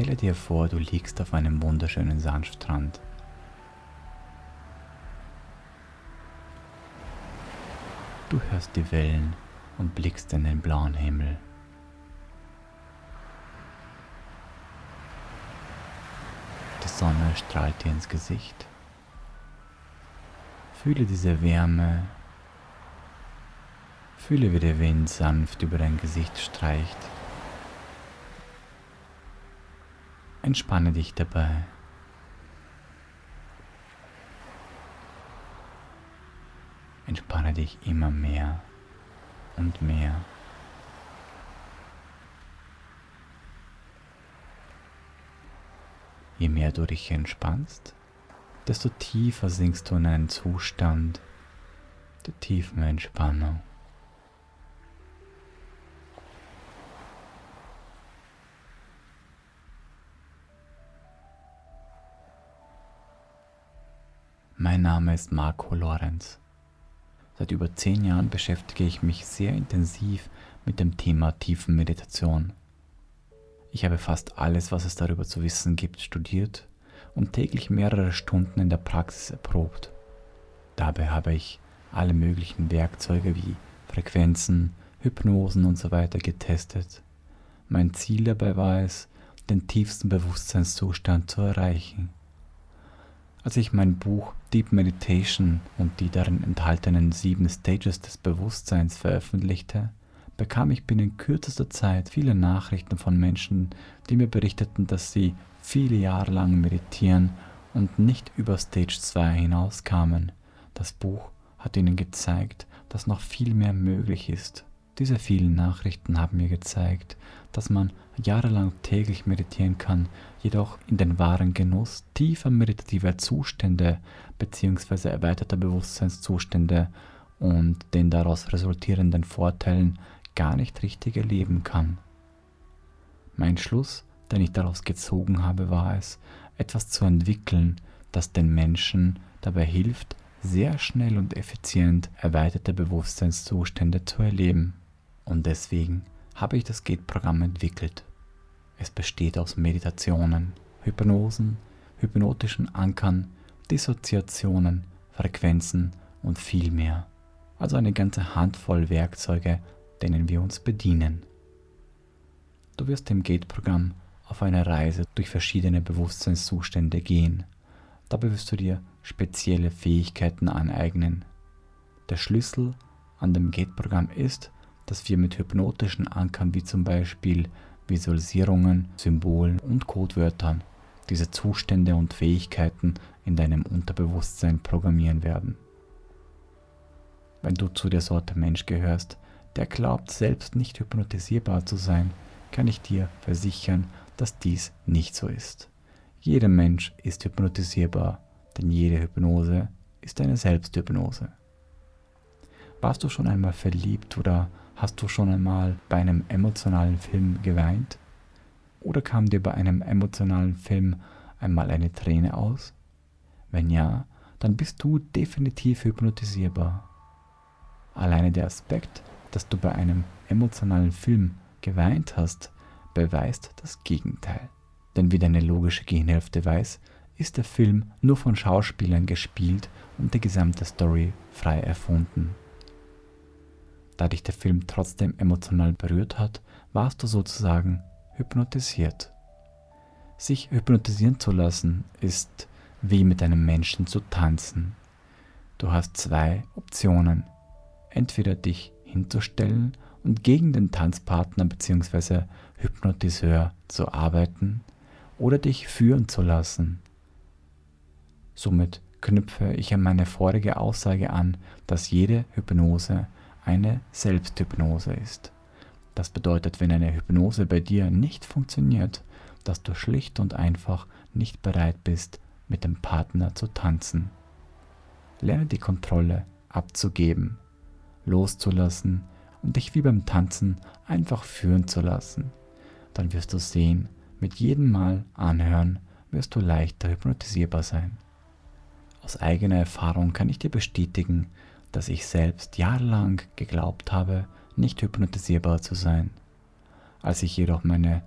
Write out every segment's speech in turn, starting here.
Stelle dir vor, du liegst auf einem wunderschönen Sandstrand. Du hörst die Wellen und blickst in den blauen Himmel. Die Sonne strahlt dir ins Gesicht. Fühle diese Wärme. Fühle, wie der Wind sanft über dein Gesicht streicht. Entspanne dich dabei. Entspanne dich immer mehr und mehr. Je mehr du dich entspannst, desto tiefer sinkst du in einen Zustand der tiefen Entspannung. Mein Name ist Marco Lorenz. Seit über zehn Jahren beschäftige ich mich sehr intensiv mit dem Thema Tiefenmeditation. Ich habe fast alles, was es darüber zu wissen gibt, studiert und täglich mehrere Stunden in der Praxis erprobt. Dabei habe ich alle möglichen Werkzeuge wie Frequenzen, Hypnosen usw. So getestet. Mein Ziel dabei war es, den tiefsten Bewusstseinszustand zu erreichen. Als ich mein Buch Deep Meditation und die darin enthaltenen sieben Stages des Bewusstseins veröffentlichte, bekam ich binnen kürzester Zeit viele Nachrichten von Menschen, die mir berichteten, dass sie viele Jahre lang meditieren und nicht über Stage 2 hinauskamen. Das Buch hat ihnen gezeigt, dass noch viel mehr möglich ist. Diese vielen Nachrichten haben mir gezeigt, dass man jahrelang täglich meditieren kann, jedoch in den wahren Genuss tiefer meditativer Zustände bzw. erweiterter Bewusstseinszustände und den daraus resultierenden Vorteilen gar nicht richtig erleben kann. Mein Schluss, den ich daraus gezogen habe, war es, etwas zu entwickeln, das den Menschen dabei hilft, sehr schnell und effizient erweiterte Bewusstseinszustände zu erleben. Und deswegen habe ich das Gate-Programm entwickelt. Es besteht aus Meditationen, Hypnosen, hypnotischen Ankern, Dissoziationen, Frequenzen und viel mehr. Also eine ganze Handvoll Werkzeuge, denen wir uns bedienen. Du wirst im Gate-Programm auf eine Reise durch verschiedene Bewusstseinszustände gehen. Dabei wirst du dir spezielle Fähigkeiten aneignen. Der Schlüssel an dem Gate-Programm ist, dass wir mit hypnotischen Ankern wie zum Beispiel Visualisierungen, Symbolen und Codewörtern diese Zustände und Fähigkeiten in deinem Unterbewusstsein programmieren werden. Wenn du zu der Sorte Mensch gehörst, der glaubt selbst nicht hypnotisierbar zu sein, kann ich dir versichern, dass dies nicht so ist. Jeder Mensch ist hypnotisierbar, denn jede Hypnose ist eine Selbsthypnose. Warst du schon einmal verliebt oder Hast du schon einmal bei einem emotionalen Film geweint? Oder kam dir bei einem emotionalen Film einmal eine Träne aus? Wenn ja, dann bist du definitiv hypnotisierbar. Alleine der Aspekt, dass du bei einem emotionalen Film geweint hast, beweist das Gegenteil. Denn wie deine logische Gehirnhälfte weiß, ist der Film nur von Schauspielern gespielt und die gesamte Story frei erfunden. Da dich der Film trotzdem emotional berührt hat, warst du sozusagen hypnotisiert. Sich hypnotisieren zu lassen ist wie mit einem Menschen zu tanzen. Du hast zwei Optionen. Entweder dich hinzustellen und gegen den Tanzpartner bzw. Hypnotiseur zu arbeiten oder dich führen zu lassen. Somit knüpfe ich an meine vorige Aussage an, dass jede Hypnose eine Selbsthypnose ist. Das bedeutet, wenn eine Hypnose bei dir nicht funktioniert, dass du schlicht und einfach nicht bereit bist, mit dem Partner zu tanzen. Lerne die Kontrolle abzugeben, loszulassen und dich wie beim Tanzen einfach führen zu lassen. Dann wirst du sehen, mit jedem Mal anhören, wirst du leichter hypnotisierbar sein. Aus eigener Erfahrung kann ich dir bestätigen, dass ich selbst jahrelang geglaubt habe, nicht hypnotisierbar zu sein. Als ich jedoch meine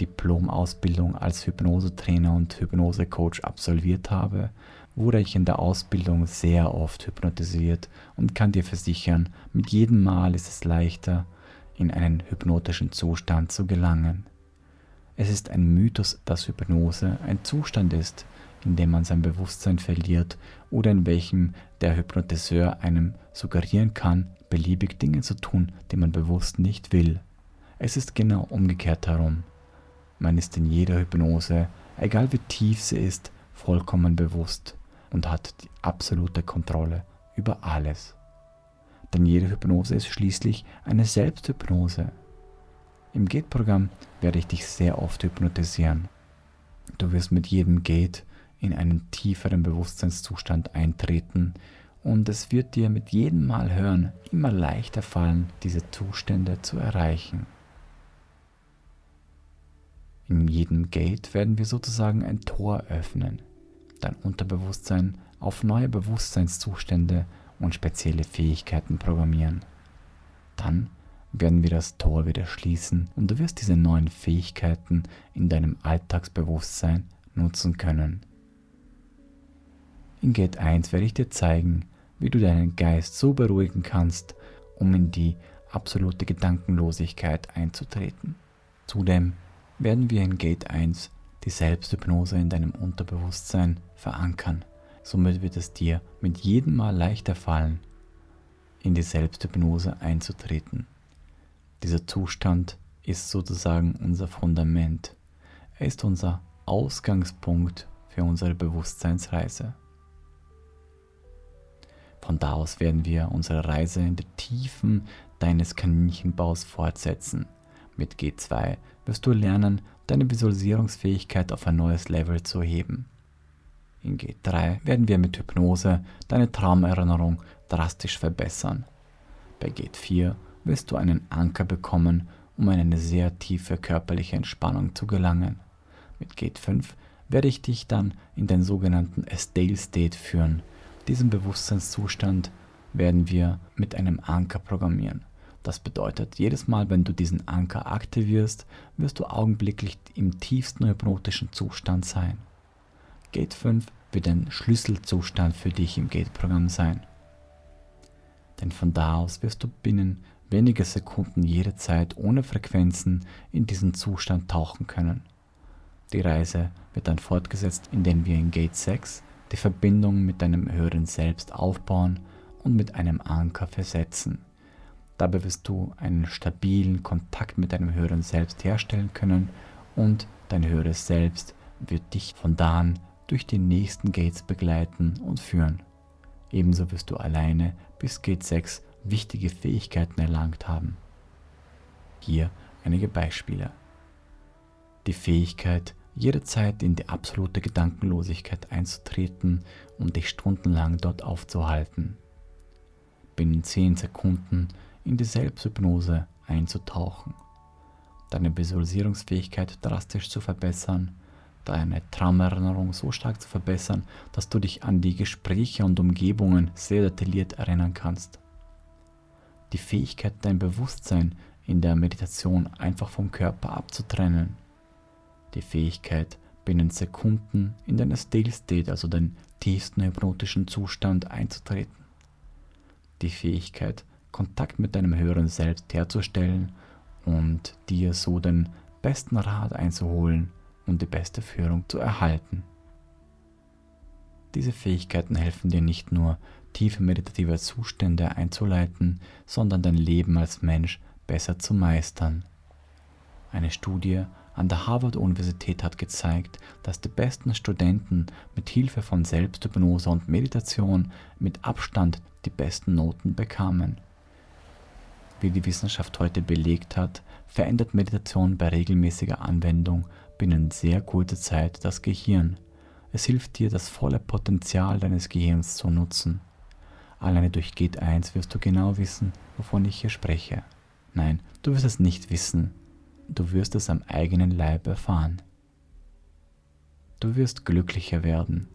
Diplom-Ausbildung als Hypnosetrainer und Hypnosecoach absolviert habe, wurde ich in der Ausbildung sehr oft hypnotisiert und kann dir versichern, mit jedem Mal ist es leichter, in einen hypnotischen Zustand zu gelangen. Es ist ein Mythos, dass Hypnose ein Zustand ist, in dem man sein Bewusstsein verliert oder in welchem der Hypnotiseur einem suggerieren kann, beliebig Dinge zu tun, die man bewusst nicht will. Es ist genau umgekehrt herum. Man ist in jeder Hypnose, egal wie tief sie ist, vollkommen bewusst und hat die absolute Kontrolle über alles. Denn jede Hypnose ist schließlich eine Selbsthypnose. Im Gate-Programm werde ich dich sehr oft hypnotisieren. Du wirst mit jedem Gate in einen tieferen Bewusstseinszustand eintreten und es wird dir mit jedem Mal hören immer leichter fallen, diese Zustände zu erreichen. In jedem Gate werden wir sozusagen ein Tor öffnen, dein Unterbewusstsein auf neue Bewusstseinszustände und spezielle Fähigkeiten programmieren. Dann werden wir das Tor wieder schließen und du wirst diese neuen Fähigkeiten in deinem Alltagsbewusstsein nutzen können. In Gate 1 werde ich dir zeigen, wie du deinen Geist so beruhigen kannst, um in die absolute Gedankenlosigkeit einzutreten. Zudem werden wir in Gate 1 die Selbsthypnose in deinem Unterbewusstsein verankern. Somit wird es dir mit jedem Mal leichter fallen, in die Selbsthypnose einzutreten. Dieser Zustand ist sozusagen unser Fundament. Er ist unser Ausgangspunkt für unsere Bewusstseinsreise. Von da aus werden wir unsere Reise in die Tiefen deines Kaninchenbaus fortsetzen. Mit G2 wirst du lernen, deine Visualisierungsfähigkeit auf ein neues Level zu heben. In G3 werden wir mit Hypnose deine Traumerinnerung drastisch verbessern. Bei G4 wirst du einen Anker bekommen, um in eine sehr tiefe körperliche Entspannung zu gelangen. Mit G5 werde ich dich dann in den sogenannten Estale State führen. Diesen Bewusstseinszustand werden wir mit einem Anker programmieren. Das bedeutet, jedes Mal, wenn du diesen Anker aktivierst, wirst du augenblicklich im tiefsten hypnotischen Zustand sein. Gate 5 wird ein Schlüsselzustand für dich im Gate-Programm sein. Denn von da aus wirst du binnen weniger Sekunden jederzeit ohne Frequenzen in diesen Zustand tauchen können. Die Reise wird dann fortgesetzt, indem wir in Gate 6 die Verbindung mit deinem höheren Selbst aufbauen und mit einem Anker versetzen. Dabei wirst du einen stabilen Kontakt mit deinem höheren Selbst herstellen können und dein höheres Selbst wird dich von da an durch die nächsten Gates begleiten und führen. Ebenso wirst du alleine bis Gate 6 wichtige Fähigkeiten erlangt haben. Hier einige Beispiele. Die Fähigkeit, jederzeit in die absolute Gedankenlosigkeit einzutreten und dich stundenlang dort aufzuhalten. Binnen 10 Sekunden in die Selbsthypnose einzutauchen, deine Visualisierungsfähigkeit drastisch zu verbessern, deine Traumerinnerung so stark zu verbessern, dass du dich an die Gespräche und Umgebungen sehr detailliert erinnern kannst. Die Fähigkeit, dein Bewusstsein in der Meditation einfach vom Körper abzutrennen. Die Fähigkeit, binnen Sekunden in deine Still State, also den tiefsten hypnotischen Zustand einzutreten. Die Fähigkeit, Kontakt mit deinem höheren Selbst herzustellen und dir so den besten Rat einzuholen und die beste Führung zu erhalten. Diese Fähigkeiten helfen dir nicht nur, tiefe meditative Zustände einzuleiten, sondern dein Leben als Mensch besser zu meistern. Eine Studie an der Harvard-Universität hat gezeigt, dass die besten Studenten mit Hilfe von Selbsthypnose und Meditation mit Abstand die besten Noten bekamen. Wie die Wissenschaft heute belegt hat, verändert Meditation bei regelmäßiger Anwendung binnen sehr kurzer Zeit das Gehirn. Es hilft dir, das volle Potenzial deines Gehirns zu nutzen. Alleine durch Gate 1 wirst du genau wissen, wovon ich hier spreche. Nein, du wirst es nicht wissen. Du wirst es am eigenen Leib erfahren. Du wirst glücklicher werden.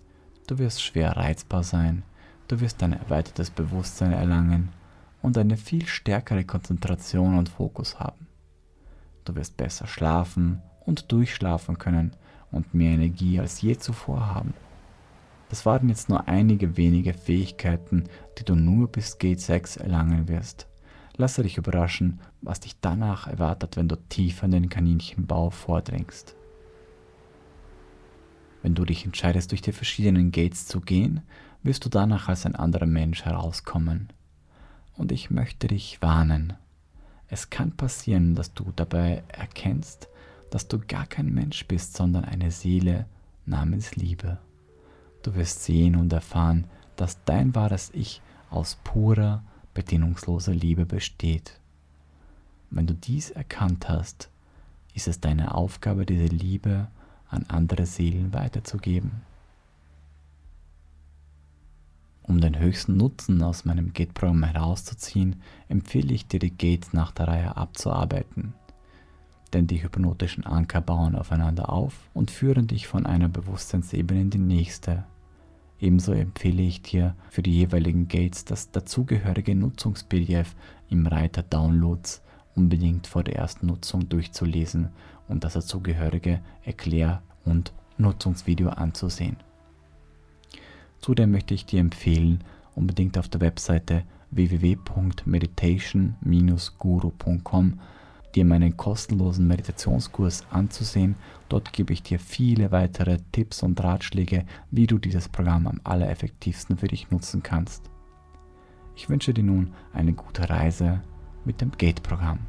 Du wirst schwer reizbar sein. Du wirst ein erweitertes Bewusstsein erlangen und eine viel stärkere Konzentration und Fokus haben. Du wirst besser schlafen und durchschlafen können und mehr Energie als je zuvor haben. Das waren jetzt nur einige wenige Fähigkeiten, die du nur bis Gate 6 erlangen wirst. Lasse dich überraschen, was dich danach erwartet, wenn du tiefer in den Kaninchenbau vordringst. Wenn du dich entscheidest, durch die verschiedenen Gates zu gehen, wirst du danach als ein anderer Mensch herauskommen. Und ich möchte dich warnen. Es kann passieren, dass du dabei erkennst, dass du gar kein Mensch bist, sondern eine Seele namens Liebe. Du wirst sehen und erfahren, dass dein wahres Ich aus purer, bedingungsloser Liebe besteht. Wenn du dies erkannt hast, ist es deine Aufgabe, diese Liebe an andere Seelen weiterzugeben. Um den höchsten Nutzen aus meinem Gate-Programm herauszuziehen, empfehle ich dir, die Gates nach der Reihe abzuarbeiten. Denn die hypnotischen Anker bauen aufeinander auf und führen dich von einer Bewusstseinsebene in die nächste. Ebenso empfehle ich dir für die jeweiligen Gates das dazugehörige Nutzungs-PDF im Reiter Downloads unbedingt vor der ersten Nutzung durchzulesen und das dazugehörige Erklär- und Nutzungsvideo anzusehen. Zudem möchte ich dir empfehlen, unbedingt auf der Webseite www.meditation-guru.com dir meinen kostenlosen Meditationskurs anzusehen. Dort gebe ich dir viele weitere Tipps und Ratschläge, wie du dieses Programm am allereffektivsten für dich nutzen kannst. Ich wünsche dir nun eine gute Reise mit dem Gate-Programm.